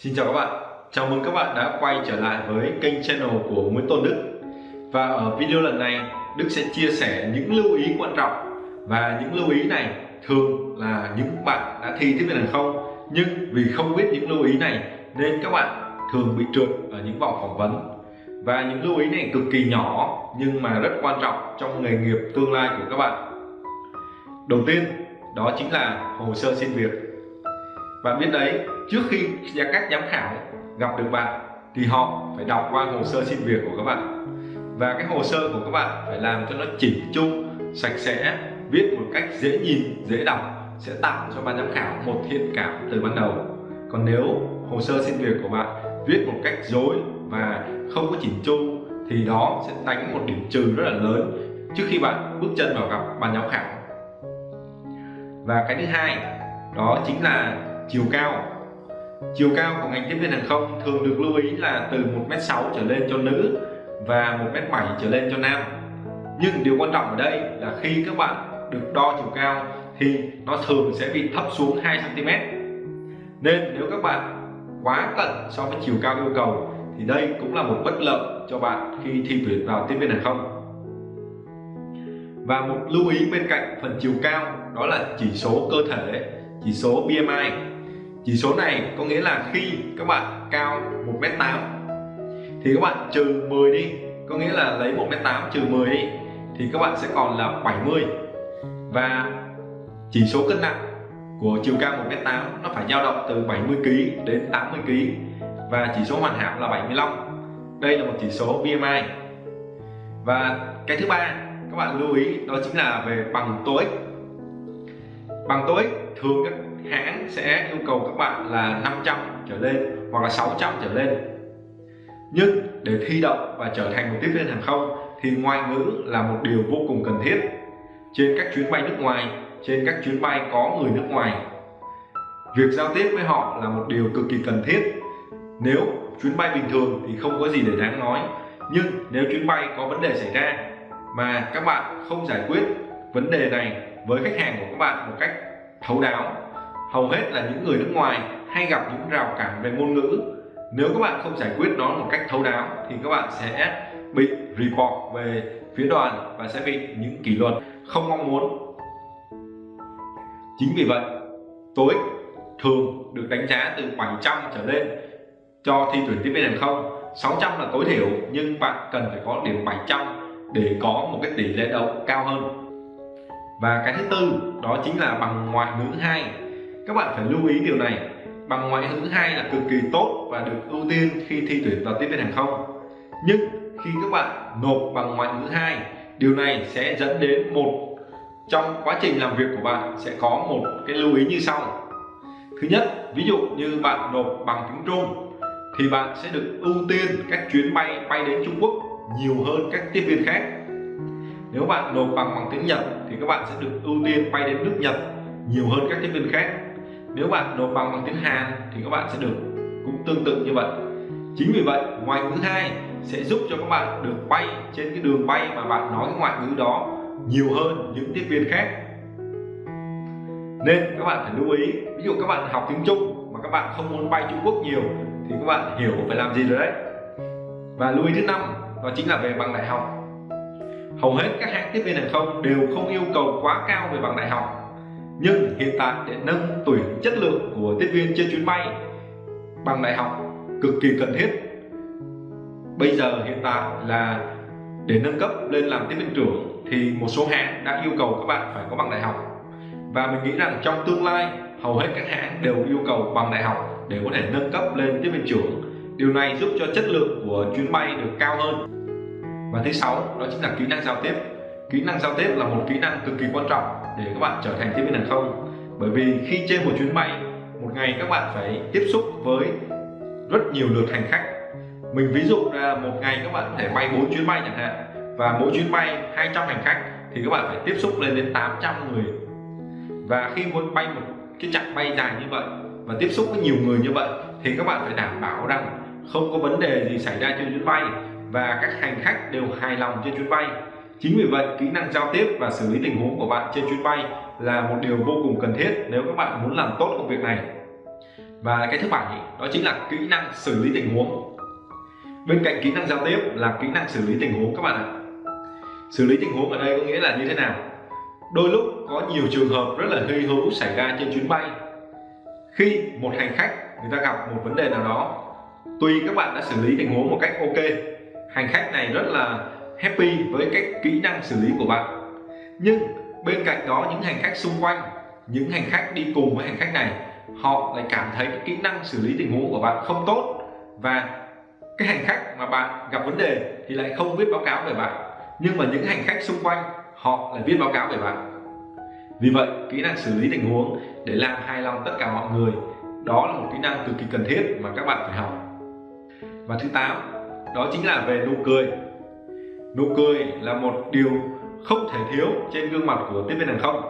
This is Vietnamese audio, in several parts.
Xin chào các bạn, chào mừng các bạn đã quay trở lại với kênh channel của Nguyễn Tôn Đức. Và ở video lần này, Đức sẽ chia sẻ những lưu ý quan trọng. Và những lưu ý này thường là những bạn đã thi tiếp viên hàng không? Nhưng vì không biết những lưu ý này nên các bạn thường bị trượt ở những vòng phỏng vấn. Và những lưu ý này cực kỳ nhỏ nhưng mà rất quan trọng trong nghề nghiệp tương lai của các bạn. Đầu tiên, đó chính là hồ sơ xin việc. Bạn biết đấy trước khi các giám khảo gặp được bạn, thì họ phải đọc qua hồ sơ xin việc của các bạn. Và cái hồ sơ của các bạn phải làm cho nó chỉnh chu, sạch sẽ, viết một cách dễ nhìn, dễ đọc, sẽ tạo cho ban giám khảo một thiện cảm từ ban đầu. Còn nếu hồ sơ xin việc của bạn viết một cách dối và không có chỉnh chu, thì đó sẽ đánh một điểm trừ rất là lớn trước khi bạn bước chân vào gặp ban giám khảo. Và cái thứ hai, đó chính là chiều cao chiều cao của ngành tiếp viên hàng không thường được lưu ý là từ 1m6 trở lên cho nữ và 1m7 trở lên cho nam. Nhưng điều quan trọng ở đây là khi các bạn được đo chiều cao thì nó thường sẽ bị thấp xuống 2cm nên nếu các bạn quá cận so với chiều cao yêu cầu thì đây cũng là một bất lợi cho bạn khi thi tuyển vào tiếp viên hàng không. Và một lưu ý bên cạnh phần chiều cao đó là chỉ số cơ thể, chỉ số BMI chỉ số này có nghĩa là khi các bạn cao 1m8 thì các bạn trừ 10 đi, có nghĩa là lấy 1m8 trừ 10 đi thì các bạn sẽ còn là 70 và chỉ số cân nặng của chiều cao 1m8 nó phải dao động từ 70kg đến 80kg và chỉ số hoàn hảo là 75 đây là một chỉ số BMI và cái thứ ba các bạn lưu ý đó chính là về bằng TOEIC bằng TOEIC thường các hãng sẽ yêu cầu các bạn là 500 trở lên hoặc là 600 trở lên. Nhưng để thi đậu và trở thành một tiếp viên hàng không thì ngoại ngữ là một điều vô cùng cần thiết. Trên các chuyến bay nước ngoài, trên các chuyến bay có người nước ngoài, việc giao tiếp với họ là một điều cực kỳ cần thiết. Nếu chuyến bay bình thường thì không có gì để đáng nói, nhưng nếu chuyến bay có vấn đề xảy ra mà các bạn không giải quyết vấn đề này với khách hàng của các bạn một cách thấu đáo hầu hết là những người nước ngoài hay gặp những rào cản về ngôn ngữ. Nếu các bạn không giải quyết nó một cách thấu đáo, thì các bạn sẽ bị report về phía đoàn và sẽ bị những kỷ luật không mong muốn. Chính vì vậy tối thường được đánh giá từ 700 trở lên cho thi tuyển tiếp viên hàng không. 600 là tối thiểu, nhưng bạn cần phải có điểm 700 để có một cái tỷ lệ đậu cao hơn. Và cái thứ tư, đó chính là bằng ngoại ngữ 2 các bạn phải lưu ý điều này. Bằng ngoại ngữ hai là cực kỳ tốt và được ưu tiên khi thi tuyển vào tiếp viên hàng không. Nhưng khi các bạn nộp bằng ngoại ngữ hai, điều này sẽ dẫn đến một, trong quá trình làm việc của bạn sẽ có một cái lưu ý như sau. Thứ nhất, ví dụ như bạn nộp bằng tiếng Trung, thì bạn sẽ được ưu tiên các chuyến bay bay đến Trung Quốc nhiều hơn các tiếp viên khác. Nếu bạn nộp bằng bằng tiếng Nhật, thì các bạn sẽ được ưu tiên bay đến nước Nhật nhiều hơn các tiếp viên khác nếu bạn nộp bằng bằng tiếng Hàn thì các bạn sẽ được cũng tương tự như vậy. Chính vì vậy ngoại ngữ hai sẽ giúp cho các bạn được bay trên cái đường bay mà bạn nói cái ngoại ngữ đó nhiều hơn những tiếp viên khác. Nên các bạn phải lưu ý, ví dụ các bạn học tiếng Trung mà các bạn không muốn bay Trung Quốc nhiều thì các bạn hiểu phải làm gì rồi đấy. Và lưu ý thứ năm, đó chính là về bằng đại học. Hầu hết các hãng tiếp viên hàng không đều không yêu cầu quá cao về bằng đại học nhưng hiện tại để nâng tuyển chất lượng của tiếp viên trên chuyến bay bằng đại học cực kỳ cần thiết. Bây giờ hiện tại là để nâng cấp lên làm tiếp viên trưởng thì một số hãng đã yêu cầu các bạn phải có bằng đại học. Và mình nghĩ rằng trong tương lai, hầu hết các hãng đều yêu cầu bằng đại học để có thể nâng cấp lên tiếp viên trưởng. Điều này giúp cho chất lượng của chuyến bay được cao hơn. Và thứ sáu, đó chính là kỹ năng giao tiếp. Kỹ năng giao tiếp là một kỹ năng cực kỳ quan trọng để các bạn trở thành tiếp viên hàng không. Bởi vì khi trên một chuyến bay, một ngày các bạn phải tiếp xúc với rất nhiều lượt hành khách. Mình ví dụ là một ngày các bạn có thể bay 4 chuyến bay chẳng hạn, và mỗi chuyến bay 200 hành khách thì các bạn phải tiếp xúc lên đến 800 người. Và khi muốn bay một cái chặng bay dài như vậy và tiếp xúc với nhiều người như vậy thì các bạn phải đảm bảo rằng không có vấn đề gì xảy ra trên chuyến bay và các hành khách đều hài lòng trên chuyến bay chính vì vậy, kỹ năng giao tiếp và xử lý tình huống của bạn trên chuyến bay là một điều vô cùng cần thiết nếu các bạn muốn làm tốt công việc này. Và cái thứ bảy, đó chính là kỹ năng xử lý tình huống. Bên cạnh kỹ năng giao tiếp là kỹ năng xử lý tình huống các bạn ạ. Xử lý tình huống ở đây có nghĩa là như thế nào? Đôi lúc có nhiều trường hợp rất là hy hữu xảy ra trên chuyến bay. Khi một hành khách, người ta gặp một vấn đề nào đó tuy các bạn đã xử lý tình huống một cách ok, hành khách này rất là happy với cái kỹ năng xử lý của bạn. Nhưng bên cạnh đó, những hành khách xung quanh, những hành khách đi cùng với hành khách này, họ lại cảm thấy cái kỹ năng xử lý tình huống của bạn không tốt. Và cái hành khách mà bạn gặp vấn đề thì lại không viết báo cáo về bạn. Nhưng mà những hành khách xung quanh, họ lại viết báo cáo về bạn. Vì vậy, kỹ năng xử lý tình huống để làm hài lòng tất cả mọi người, đó là một kỹ năng cực kỳ cần thiết mà các bạn phải học. Và thứ tám, đó chính là về nụ cười nụ cười là một điều không thể thiếu trên gương mặt của tiếp viên hàng không.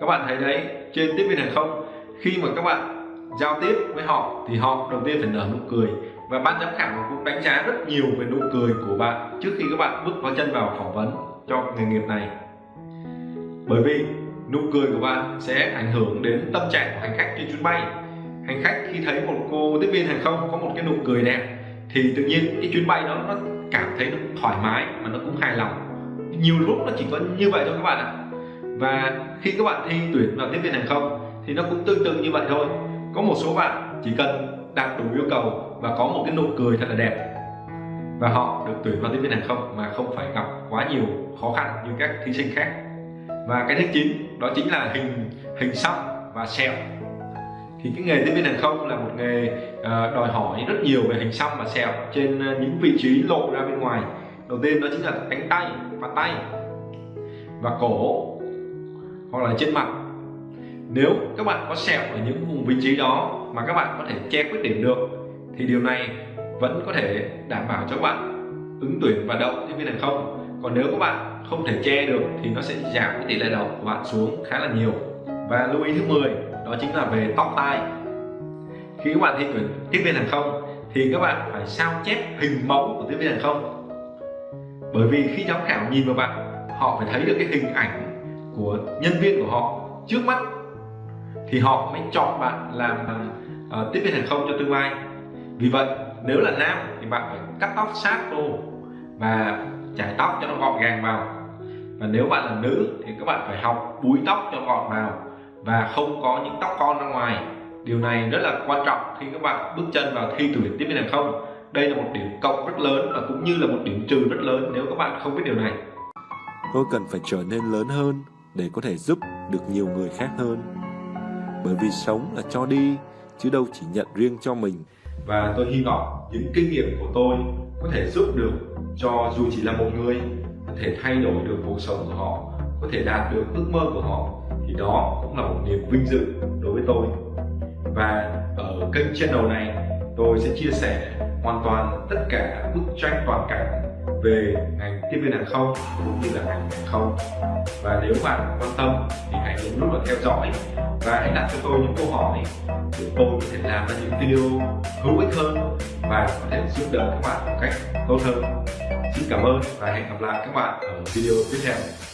Các bạn thấy đấy, trên tiếp viên hàng không, khi mà các bạn giao tiếp với họ thì họ đầu tiên phải nở nụ cười. Và ban giám khảo cũng đánh giá rất nhiều về nụ cười của bạn trước khi các bạn bước vào chân vào phỏng vấn cho nghề nghiệp này. Bởi vì nụ cười của bạn sẽ ảnh hưởng đến tâm trạng của hành khách trên chuyến bay. Hành khách khi thấy một cô tiếp viên hàng không có một cái nụ cười đẹp thì tự nhiên cái chuyến bay đó nó cảm thấy nó thoải mái mà nó cũng hài lòng. Nhiều lúc nó chỉ có như vậy thôi các bạn ạ. Và khi các bạn thi tuyển vào tiếp viên hàng không thì nó cũng tương tự như vậy thôi. Có một số bạn chỉ cần đạt đủ yêu cầu và có một cái nụ cười thật là đẹp và họ được tuyển vào tiếp viên hàng không mà không phải gặp quá nhiều khó khăn như các thí sinh khác. Và cái thứ chín đó chính là hình hình xăm và sẹo thì cái nghề tiếp viên hàng không là một nghề ờ, đòi hỏi rất nhiều về hình xăm và sẹo trên ờ, những vị trí lộ ra bên ngoài. Đầu tiên đó chính là cánh tay và tay và cổ hoặc là trên mặt. Nếu các bạn có sẹo ở những vùng vị trí đó mà các bạn có thể che khuyết điểm được, thì điều này vẫn có thể đảm bảo cho các bạn ứng tuyển và đậu tiếp viên hàng không. Còn nếu các bạn không thể che được thì nó sẽ giảm cái tỷ lệ đậu của bạn xuống khá là nhiều. Và lưu ý thứ 10 đó chính là về tóc tai. Khi các bạn thi tuyển tiếp viên hàng không thì các bạn phải sao chép hình mẫu của tiếp viên hàng không. Bởi vì khi giám khảo nhìn vào bạn họ phải thấy được cái hình ảnh của nhân viên của họ trước mắt. Thì họ mới chọn bạn làm uh, tiếp viên hàng không cho tương lai. Vì vậy nếu là nam thì bạn phải cắt tóc sát vô và chải tóc cho nó gọn gàng vào. Và nếu bạn là nữ thì các bạn phải học búi tóc cho gọn vào và không có những tóc con ra ngoài. Điều này rất là quan trọng khi các bạn bước chân vào thi tuyển tiếp viên hàng không. Đây là một điểm cộng rất lớn và cũng như là một điểm trừ rất lớn nếu các bạn không biết điều này. Tôi cần phải trở nên lớn hơn để có thể giúp được nhiều người khác hơn. Bởi vì sống là cho đi chứ đâu chỉ nhận riêng cho mình. Và tôi hy vọng những kinh nghiệm của tôi có thể giúp được cho dù chỉ là một người có thể thay đổi được cuộc sống của họ có thể đạt được ước mơ của họ thì đó cũng là một niềm vinh dự đối với tôi. Và ở kênh channel này, tôi sẽ chia sẻ hoàn toàn tất cả bức tranh toàn cảnh về ngành tiếp viên hàng không cũng như là ngành hàng không. Và nếu bạn quan tâm thì hãy nhấn nút vào theo dõi và hãy đặt cho tôi những câu hỏi để tôi có thể làm ra những video hữu ích hơn và có thể giúp đỡ các bạn một cách tốt hơn. Xin cảm ơn và hẹn gặp lại các bạn ở video tiếp theo.